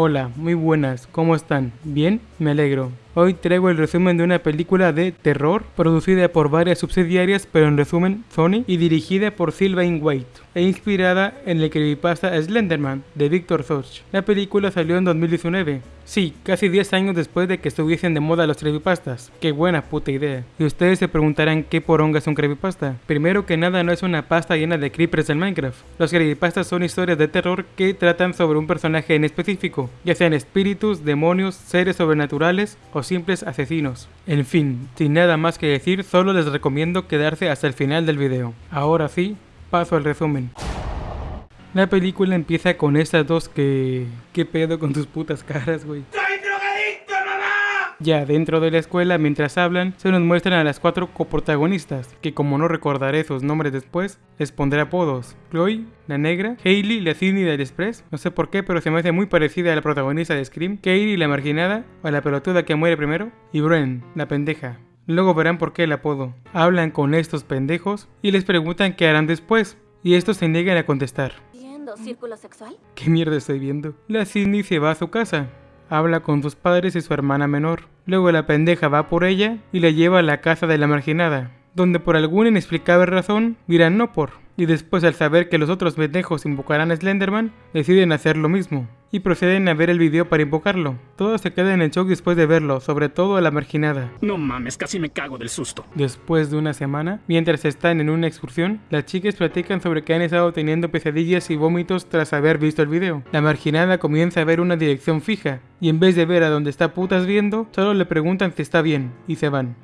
Hola, muy buenas, ¿cómo están? ¿Bien? Me alegro. Hoy traigo el resumen de una película de terror producida por varias subsidiarias, pero en resumen Sony, y dirigida por Sylvain White, e inspirada en el creepypasta Slenderman de Victor Soch. La película salió en 2019, sí, casi 10 años después de que estuviesen de moda los creepypastas. Qué buena puta idea. Y ustedes se preguntarán qué poronga es un creepypasta. Primero que nada no es una pasta llena de creepers del Minecraft. Los creepypastas son historias de terror que tratan sobre un personaje en específico, ya sean espíritus, demonios, seres sobrenaturales o simples asesinos. En fin, sin nada más que decir, solo les recomiendo quedarse hasta el final del video. Ahora sí, paso al resumen. La película empieza con estas dos que... ¿Qué pedo con tus putas caras, güey? Ya dentro de la escuela, mientras hablan, se nos muestran a las cuatro coprotagonistas, que como no recordaré sus nombres después, les pondré apodos. Chloe, la negra, Hailey, la Sidney del Express, no sé por qué, pero se me hace muy parecida a la protagonista de Scream, Katie, la marginada, o la pelotuda que muere primero, y Bren, la pendeja. Luego verán por qué el apodo. Hablan con estos pendejos y les preguntan qué harán después, y estos se niegan a contestar. círculo sexual? ¿Qué mierda estoy viendo? La Sidney se va a su casa, habla con sus padres y su hermana menor. Luego la pendeja va por ella y la lleva a la casa de la marginada, donde por alguna inexplicable razón dirán no por. Y después al saber que los otros pendejos invocarán a Slenderman, deciden hacer lo mismo y proceden a ver el video para invocarlo. Todos se quedan en shock después de verlo, sobre todo a la marginada. No mames, casi me cago del susto. Después de una semana, mientras están en una excursión, las chicas platican sobre que han estado teniendo pesadillas y vómitos tras haber visto el video. La marginada comienza a ver una dirección fija, y en vez de ver a donde está putas viendo, solo le preguntan si está bien, y se van.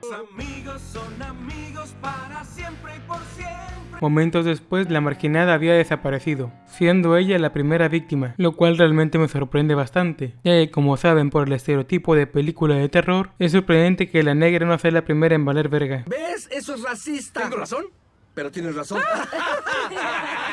Momentos después, la marginada había desaparecido, siendo ella la primera víctima, lo cual realmente me sorprende bastante, ya que como saben por el estereotipo de película de terror, es sorprendente que la negra no sea la primera en valer verga. ¿Ves? Eso es racista. ¿Tengo razón? Pero tienes razón.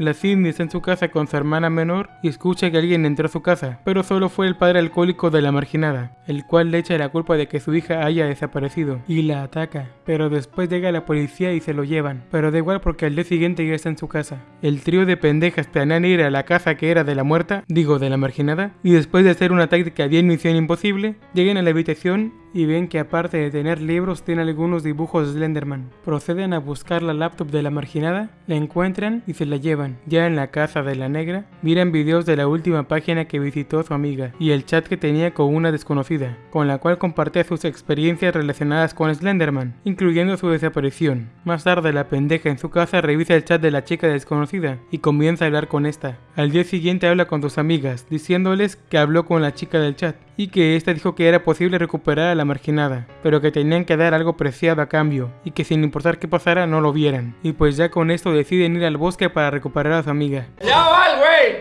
La Sidney está en su casa con su hermana menor y escucha que alguien entró a su casa, pero solo fue el padre alcohólico de la marginada, el cual le echa la culpa de que su hija haya desaparecido y la ataca. Pero después llega la policía y se lo llevan, pero da igual porque al día siguiente ya está en su casa. El trío de pendejas planean ir a la casa que era de la muerta, digo de la marginada, y después de hacer una táctica bien misión imposible, llegan a la habitación y ven que aparte de tener libros tiene algunos dibujos de Slenderman. Proceden a buscar la laptop de la marginada, la encuentran y se la llevan. Ya en la casa de la negra, miran videos de la última página que visitó su amiga y el chat que tenía con una desconocida, con la cual compartía sus experiencias relacionadas con Slenderman, incluyendo su desaparición. Más tarde la pendeja en su casa revisa el chat de la chica desconocida y comienza a hablar con esta. Al día siguiente habla con sus amigas, diciéndoles que habló con la chica del chat y que ésta dijo que era posible recuperar a la marginada, pero que tenían que dar algo preciado a cambio y que sin importar qué pasara no lo vieran. Y pues ya con esto deciden ir al bosque para recuperar a su amiga. ¡Ya va güey!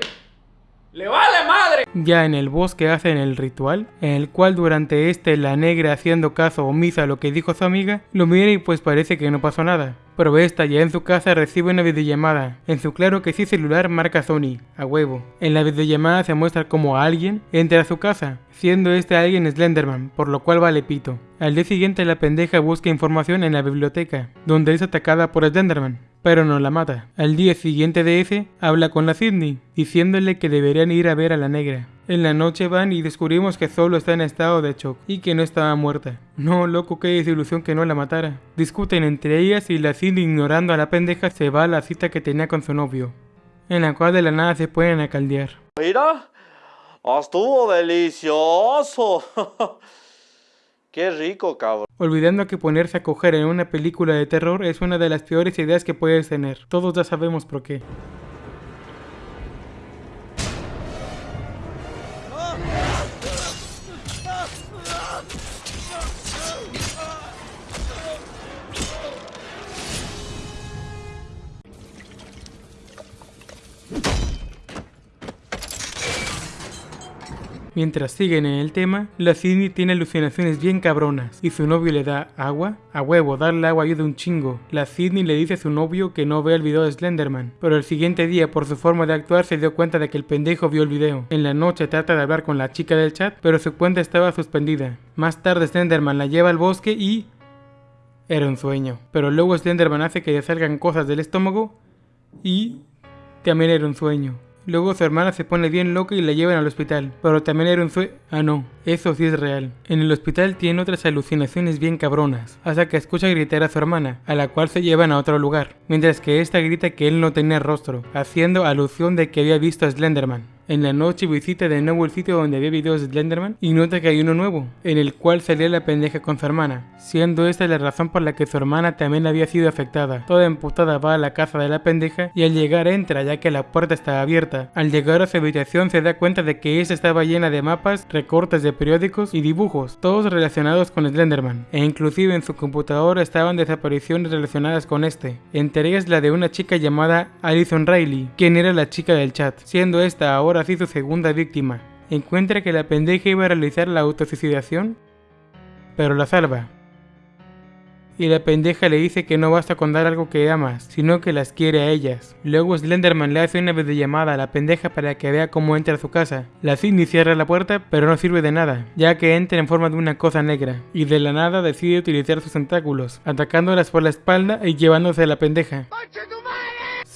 ¡Le vale madre! Ya en el bosque hacen el ritual, en el cual durante este la negra haciendo caso omisa a lo que dijo su amiga, lo mira y pues parece que no pasó nada. Pero esta ya en su casa recibe una videollamada. En su claro que sí celular marca Sony, a huevo. En la videollamada se muestra como alguien entra a su casa, siendo este alguien Slenderman, por lo cual vale pito. Al día siguiente la pendeja busca información en la biblioteca, donde es atacada por Slenderman, pero no la mata. Al día siguiente de ese, habla con la Sidney, diciéndole que deberían ir a ver a la negra. En la noche van y descubrimos que solo está en estado de shock y que no estaba muerta. No, loco, qué desilusión que no la matara. Discuten entre ellas y la Sidney ignorando a la pendeja se va a la cita que tenía con su novio, en la cual de la nada se pueden a caldear. Mira, estuvo delicioso. Qué rico, cabrón. Olvidando que ponerse a coger en una película de terror es una de las peores ideas que puedes tener. Todos ya sabemos por qué. Mientras siguen en el tema, la Sidney tiene alucinaciones bien cabronas y su novio le da agua. A huevo, darle agua ayuda un chingo. La Sidney le dice a su novio que no ve el video de Slenderman, pero el siguiente día por su forma de actuar se dio cuenta de que el pendejo vio el video. En la noche trata de hablar con la chica del chat, pero su cuenta estaba suspendida. Más tarde Slenderman la lleva al bosque y... Era un sueño. Pero luego Slenderman hace que le salgan cosas del estómago y... También era un sueño. Luego su hermana se pone bien loca y la llevan al hospital, pero también era un sueño... Ah no, eso sí es real. En el hospital tiene otras alucinaciones bien cabronas, hasta que escucha gritar a su hermana, a la cual se llevan a otro lugar, mientras que esta grita que él no tenía rostro, haciendo alusión de que había visto a Slenderman. En la noche visita de nuevo el sitio donde había videos de Slenderman y nota que hay uno nuevo, en el cual salía la pendeja con su hermana, siendo esta la razón por la que su hermana también había sido afectada. Toda emputada va a la casa de la pendeja y al llegar entra ya que la puerta está abierta. Al llegar a su habitación se da cuenta de que esta estaba llena de mapas, recortes de periódicos y dibujos, todos relacionados con Slenderman, e inclusive en su computadora estaban desapariciones relacionadas con este, entre ellas la de una chica llamada Alison Riley, quien era la chica del chat, siendo esta ahora así su segunda víctima. Encuentra que la pendeja iba a realizar la autosuicidación, pero la salva. Y la pendeja le dice que no basta con dar algo que amas, sino que las quiere a ellas. Luego Slenderman le hace una videollamada a la pendeja para que vea cómo entra a su casa. La Cindy cierra la puerta, pero no sirve de nada, ya que entra en forma de una cosa negra, y de la nada decide utilizar sus tentáculos, atacándolas por la espalda y llevándose a la pendeja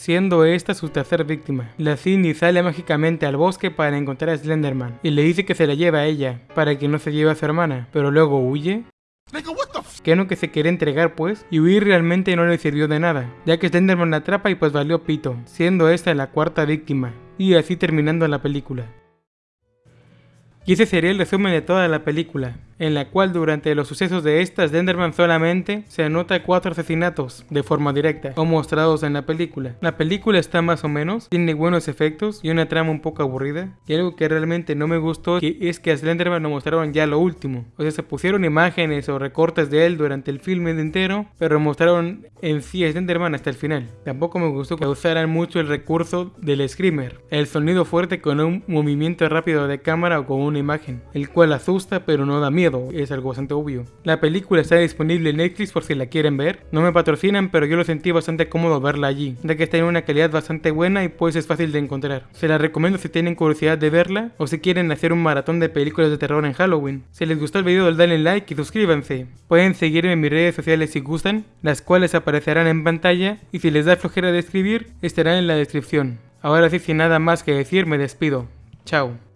siendo esta su tercera víctima. La Cindy sale mágicamente al bosque para encontrar a Slenderman y le dice que se la lleva a ella, para que no se lleve a su hermana, pero luego huye. Que no que se quiere entregar pues, y huir realmente no le sirvió de nada, ya que Slenderman la atrapa y pues valió pito, siendo esta la cuarta víctima, y así terminando la película. Y ese sería el resumen de toda la película en la cual durante los sucesos de esta Slenderman solamente se anota cuatro asesinatos de forma directa o mostrados en la película. La película está más o menos, tiene buenos efectos y una trama un poco aburrida. Y algo que realmente no me gustó es que a Slenderman lo mostraron ya lo último. O sea, se pusieron imágenes o recortes de él durante el filme entero, pero mostraron en sí a Slenderman hasta el final. Tampoco me gustó que usaran mucho el recurso del screamer, el sonido fuerte con un movimiento rápido de cámara o con una imagen, el cual asusta pero no da es algo bastante obvio. La película está disponible en Netflix por si la quieren ver. No me patrocinan, pero yo lo sentí bastante cómodo verla allí, ya que está en una calidad bastante buena y pues es fácil de encontrar. Se la recomiendo si tienen curiosidad de verla o si quieren hacer un maratón de películas de terror en Halloween. Si les gustó el video, denle like y suscríbanse. Pueden seguirme en mis redes sociales si gustan, las cuales aparecerán en pantalla y si les da flojera de escribir, estarán en la descripción. Ahora sí, sin nada más que decir, me despido. Chao.